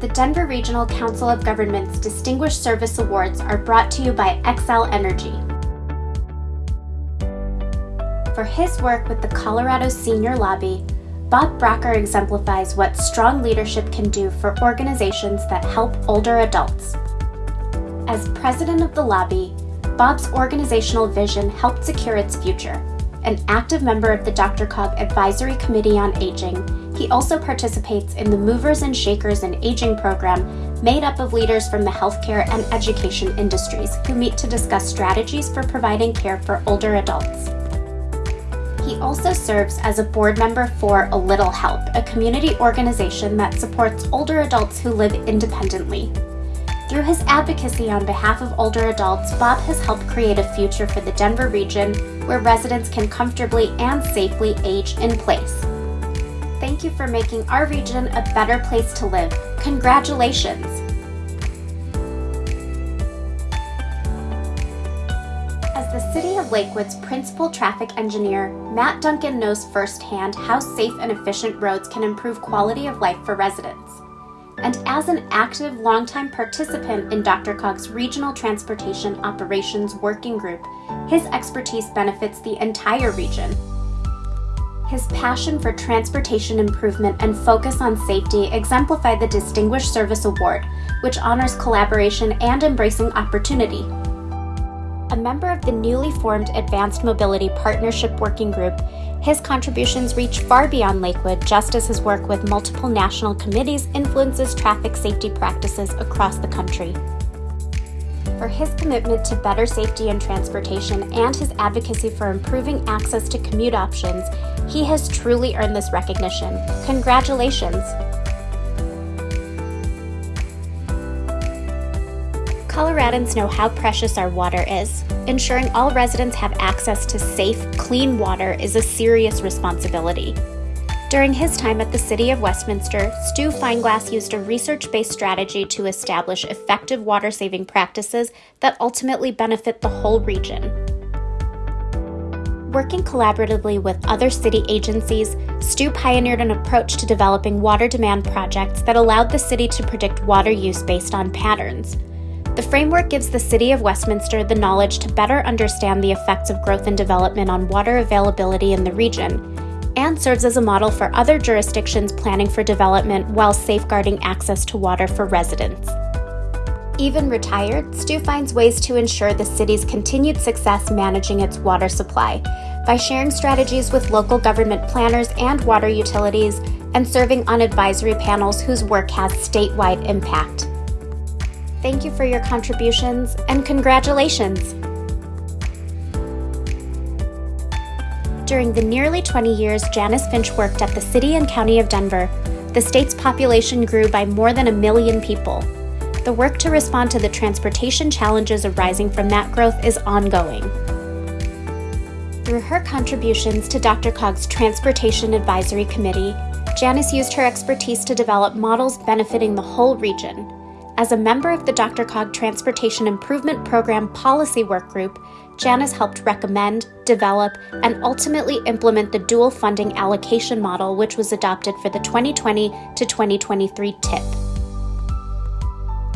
the Denver Regional Council of Governments Distinguished Service Awards are brought to you by Xcel Energy. For his work with the Colorado Senior Lobby, Bob Brocker exemplifies what strong leadership can do for organizations that help older adults. As president of the lobby, Bob's organizational vision helped secure its future. An active member of the Dr. DRCOG Advisory Committee on Aging, he also participates in the Movers and Shakers in Aging program made up of leaders from the healthcare and education industries who meet to discuss strategies for providing care for older adults. He also serves as a board member for A Little Help, a community organization that supports older adults who live independently. Through his advocacy on behalf of older adults, Bob has helped create a future for the Denver region where residents can comfortably and safely age in place. Thank you for making our region a better place to live. Congratulations! As the City of Lakewood's principal traffic engineer, Matt Duncan knows firsthand how safe and efficient roads can improve quality of life for residents and as an active longtime participant in DRCOG's Regional Transportation Operations Working Group, his expertise benefits the entire region. His passion for transportation improvement and focus on safety exemplify the Distinguished Service Award, which honors collaboration and embracing opportunity. A member of the newly formed Advanced Mobility Partnership Working Group, his contributions reach far beyond Lakewood, just as his work with multiple national committees influences traffic safety practices across the country. For his commitment to better safety in transportation and his advocacy for improving access to commute options, he has truly earned this recognition. Congratulations! Coloradans know how precious our water is. Ensuring all residents have access to safe, clean water is a serious responsibility. During his time at the City of Westminster, Stu Feinglas used a research based strategy to establish effective water saving practices that ultimately benefit the whole region. Working collaboratively with other city agencies, Stu pioneered an approach to developing water demand projects that allowed the city to predict water use based on patterns. The framework gives the City of Westminster the knowledge to better understand the effects of growth and development on water availability in the region, and serves as a model for other jurisdictions planning for development while safeguarding access to water for residents. Even retired, Stu finds ways to ensure the city's continued success managing its water supply by sharing strategies with local government planners and water utilities and serving on advisory panels whose work has statewide impact. Thank you for your contributions and congratulations! During the nearly 20 years Janice Finch worked at the City and County of Denver, the state's population grew by more than a million people. The work to respond to the transportation challenges arising from that growth is ongoing. Through her contributions to DRCOG's Transportation Advisory Committee, Janice used her expertise to develop models benefiting the whole region, as a member of the DRCOG Transportation Improvement Program Policy Work Group, Janice helped recommend, develop, and ultimately implement the dual funding allocation model, which was adopted for the 2020 to 2023 TIP.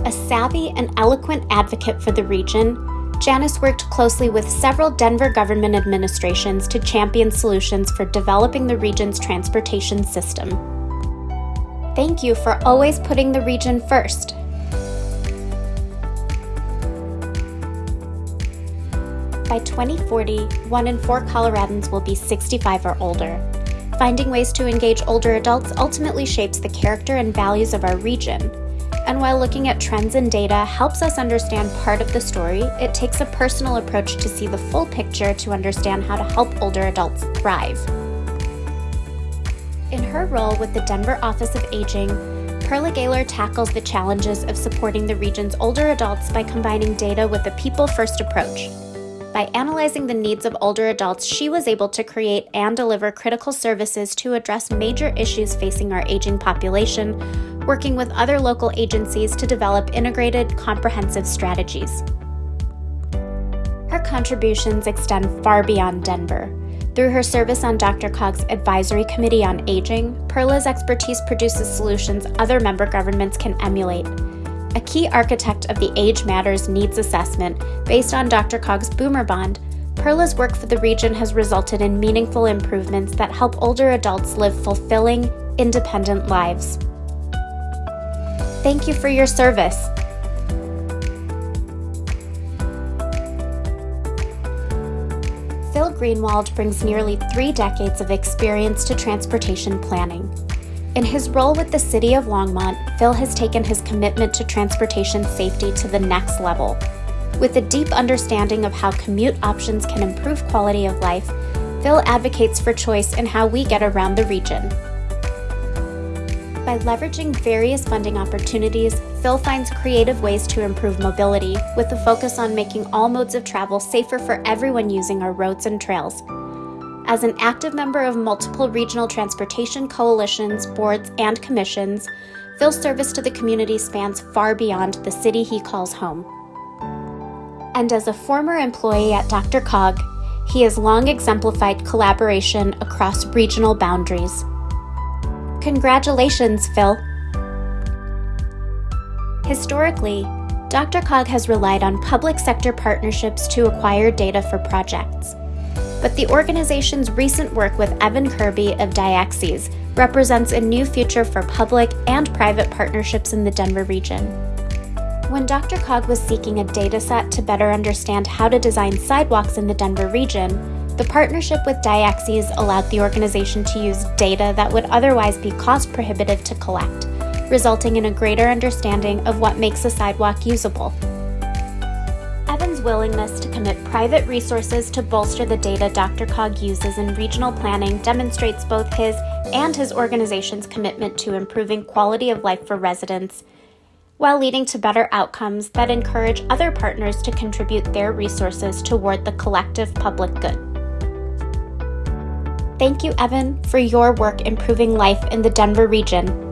A savvy and eloquent advocate for the region, Janice worked closely with several Denver government administrations to champion solutions for developing the region's transportation system. Thank you for always putting the region first. By 2040, one in four Coloradans will be 65 or older. Finding ways to engage older adults ultimately shapes the character and values of our region. And while looking at trends and data helps us understand part of the story, it takes a personal approach to see the full picture to understand how to help older adults thrive. In her role with the Denver Office of Aging, Perla Gaylor tackles the challenges of supporting the region's older adults by combining data with a people first approach. By analyzing the needs of older adults, she was able to create and deliver critical services to address major issues facing our aging population, working with other local agencies to develop integrated, comprehensive strategies. Her contributions extend far beyond Denver. Through her service on DRCOG's Advisory Committee on Aging, Perla's expertise produces solutions other member governments can emulate. A key architect of the Age Matters Needs Assessment, based on DRCOG's Boomer Bond, Perla's work for the region has resulted in meaningful improvements that help older adults live fulfilling, independent lives. Thank you for your service. Phil Greenwald brings nearly three decades of experience to transportation planning. In his role with the City of Longmont, Phil has taken his commitment to transportation safety to the next level with a deep understanding of how commute options can improve quality of life, Phil advocates for choice in how we get around the region. By leveraging various funding opportunities, Phil finds creative ways to improve mobility, with a focus on making all modes of travel safer for everyone using our roads and trails. As an active member of multiple regional transportation coalitions, boards, and commissions, Phil's service to the community spans far beyond the city he calls home and as a former employee at DRCOG, he has long exemplified collaboration across regional boundaries. Congratulations, Phil! Historically, DRCOG has relied on public sector partnerships to acquire data for projects. But the organization's recent work with Evan Kirby of Diaxes represents a new future for public and private partnerships in the Denver region. When DRCOG was seeking a dataset to better understand how to design sidewalks in the Denver region, the partnership with Diaxes allowed the organization to use data that would otherwise be cost prohibitive to collect, resulting in a greater understanding of what makes a sidewalk usable. Willingness to commit private resources to bolster the data DRCOG uses in regional planning demonstrates both his and his organization's commitment to improving quality of life for residents while leading to better outcomes that encourage other partners to contribute their resources toward the collective public good. Thank you, Evan, for your work improving life in the Denver region.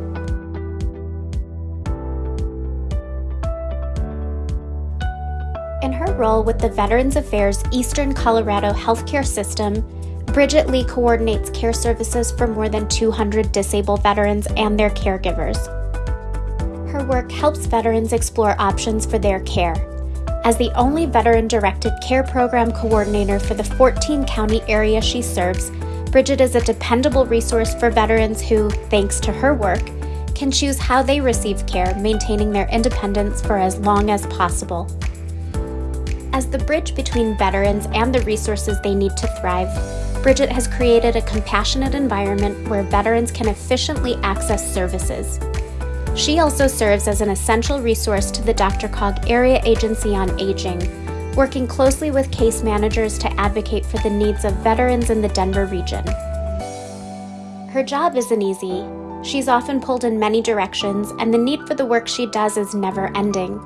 In her role with the Veterans Affairs Eastern Colorado Healthcare System, Bridget Lee coordinates care services for more than 200 disabled veterans and their caregivers her work helps veterans explore options for their care. As the only veteran directed care program coordinator for the 14 county area she serves, Bridget is a dependable resource for veterans who, thanks to her work, can choose how they receive care, maintaining their independence for as long as possible. As the bridge between veterans and the resources they need to thrive, Bridget has created a compassionate environment where veterans can efficiently access services. She also serves as an essential resource to the DRCOG Area Agency on Aging, working closely with case managers to advocate for the needs of veterans in the Denver region. Her job isn't easy. She's often pulled in many directions, and the need for the work she does is never ending.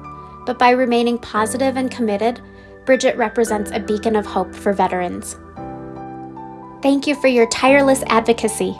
But by remaining positive and committed, Bridget represents a beacon of hope for veterans. Thank you for your tireless advocacy.